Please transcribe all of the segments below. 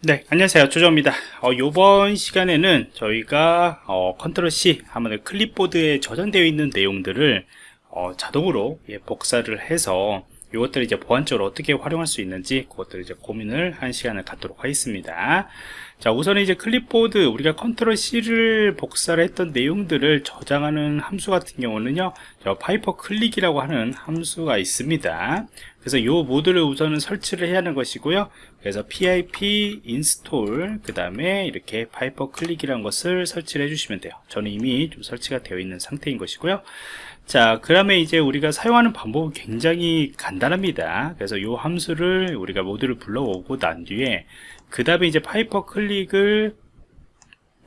네 안녕하세요. 조정입니다. 어, 이번 시간에는 저희가 어, 컨트롤 C 하면 clipboard에 저장되어 있는 내용들을 어, 자동으로 예, 복사를 해서 이것들을 이제 보안적으로 어떻게 활용할 수 있는지 그것들을 이제 고민을 한 시간을 갖도록 하겠습니다. 자 우선은 이제 클립보드 우리가 컨트롤 C를 복사를 했던 내용들을 저장하는 함수 같은 경우는요 저 pyperclip이라고 하는 함수가 있습니다 그래서 이 모듈을 우선은 설치를 해야 하는 것이고요. 그래서 pip install 그 다음에 이렇게 pyperclip이라는 것을 설치를 해주시면 돼요. 저는 이미 좀 설치가 되어 있는 상태인 것이고요. 자 그러면 이제 우리가 사용하는 방법은 굉장히 간단합니다. 그래서 이 함수를 우리가 모듈을 불러오고 난 뒤에 그 다음에 이제 pyperclip을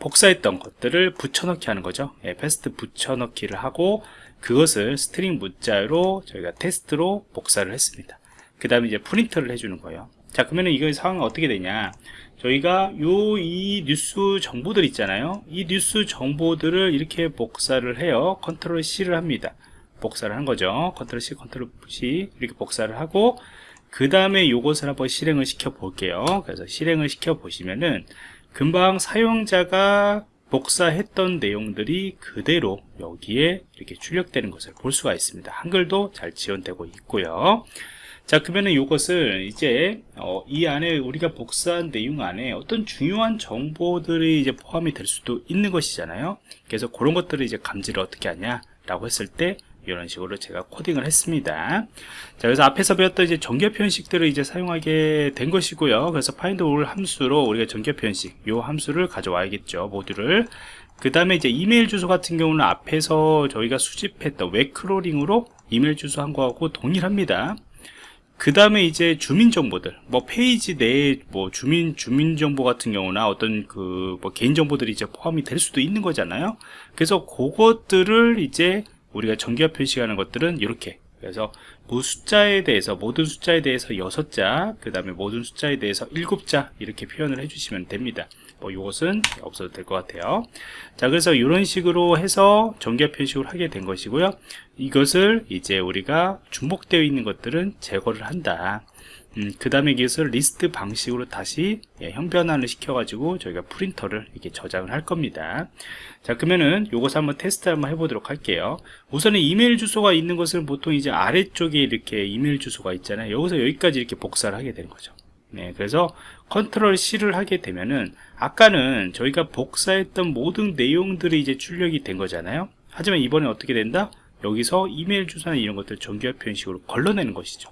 복사했던 것들을 붙여넣기 하는 거죠. 예, paste 붙여넣기를 하고 그것을 string 문자로 저희가 text로 복사를 했습니다. 그 다음에 이제 프린트를 해주는 거예요. 자 그러면 이거 상황은 어떻게 되냐? 저희가 요 이 뉴스 정보들 있잖아요. 이 뉴스 정보들을 이렇게 복사를 해요. 컨트롤 C를 합니다. 복사를 한 거죠. 컨트롤 C 컨트롤 C 이렇게 복사를 하고 그 다음에 요것을 한번 실행을 시켜 볼게요. 그래서 실행을 시켜 보시면은 금방 사용자가 복사했던 내용들이 그대로 여기에 이렇게 출력되는 것을 볼 수가 있습니다. 한글도 잘 지원되고 있고요. 자 그러면은 이것을 이제 어, 이 안에 우리가 복사한 내용 안에 어떤 중요한 정보들이 이제 포함이 될 수도 있는 것이잖아요. 그래서 그런 것들을 이제 감지를 어떻게 하냐 라고 했을 때 이런 식으로 제가 코딩을 했습니다. 자 그래서 앞에서 배웠던 이제 정규 표현식들을 이제 사용하게 된 것이고요. 그래서 find all 함수로 우리가 정규 표현식 요 함수를 가져와야겠죠 모듈을 그 다음에 이제 이메일 주소 같은 경우는 앞에서 저희가 수집했던 웹크롤링으로 이메일 주소 한 거하고 동일합니다. 그 다음에 이제 주민정보들 뭐 페이지 내에 뭐 주민 주민정보 같은 경우나 어떤 그 뭐 개인정보들이 이제 포함이 될 수도 있는 거잖아요. 그래서 그것들을 이제 우리가 정기화 표시하는 것들은 이렇게. 그래서 그 숫자에 대해서 모든 숫자에 대해서 6자 그 다음에 모든 숫자에 대해서 7자 이렇게 표현을 해주시면 됩니다. 뭐 이것은 없어도 될 것 같아요. 자 그래서 이런 식으로 해서 정기화 표식을 하게 된 것이고요. 이것을 이제 우리가 중복되어 있는 것들은 제거를 한다 음, 그 다음에 이것을 리스트 방식으로 다시 예, 형변환을 시켜 가지고 저희가 프린터를 이렇게 저장을 할 겁니다. 자 그러면은 요것을 한번 테스트 한번 해보도록 할게요. 우선은 이메일 주소가 있는 것은 보통 이제 아래쪽에 이렇게 이메일 주소가 있잖아요. 여기서 여기까지 이렇게 복사를 하게 되는 거죠. 네, 그래서 컨트롤 C를 하게 되면은 아까는 저희가 복사했던 모든 내용들이 이제 출력이 된 거잖아요. 하지만 이번에 어떻게 된다? 여기서 이메일 주소나 이런 것들 정규화 표현식으로 걸러내는 것이죠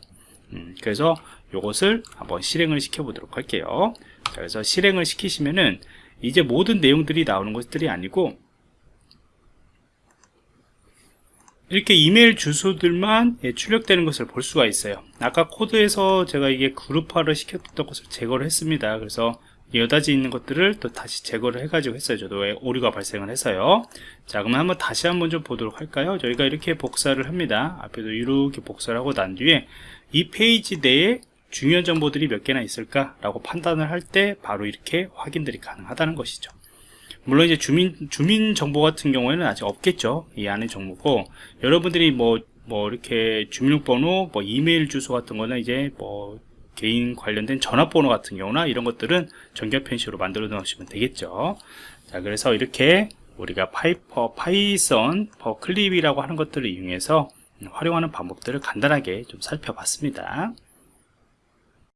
음, 그래서 이것을 한번 실행을 시켜 보도록 할게요. 자, 그래서 실행을 시키시면은 이제 모든 내용들이 나오는 것들이 아니고 이렇게 이메일 주소들만 예, 출력되는 것을 볼 수가 있어요. 아까 코드에서 제가 이게 그룹화를 시켰던 것을 제거를 했습니다. 그래서 여다지 있는 것들을 또 다시 제거를 해가지고 했어요. 저도 오류가 발생을 해서요. 자 그러면 한번 다시 한번 좀 보도록 할까요? 저희가 이렇게 복사를 합니다. 앞에도 이렇게 복사를 하고 난 뒤에 이 페이지 내에 중요한 정보들이 몇 개나 있을까 라고 판단을 할 때 바로 이렇게 확인들이 가능하다는 것이죠. 물론 이제 주민 주민 정보 같은 경우에는 아직 없겠죠. 이 안에 정보고. 여러분들이 뭐뭐 뭐 이렇게 주민번호 뭐 이메일 주소 같은 거는 이제 뭐 개인 관련된 전화번호 같은 경우나 이런 것들은 정규 편식으로 만들어 놓으시면 되겠죠. 자 그래서 이렇게 우리가 파이퍼 파이썬 perclip이라고 하는 것들을 이용해서 활용하는 방법들을 간단하게 좀 살펴봤습니다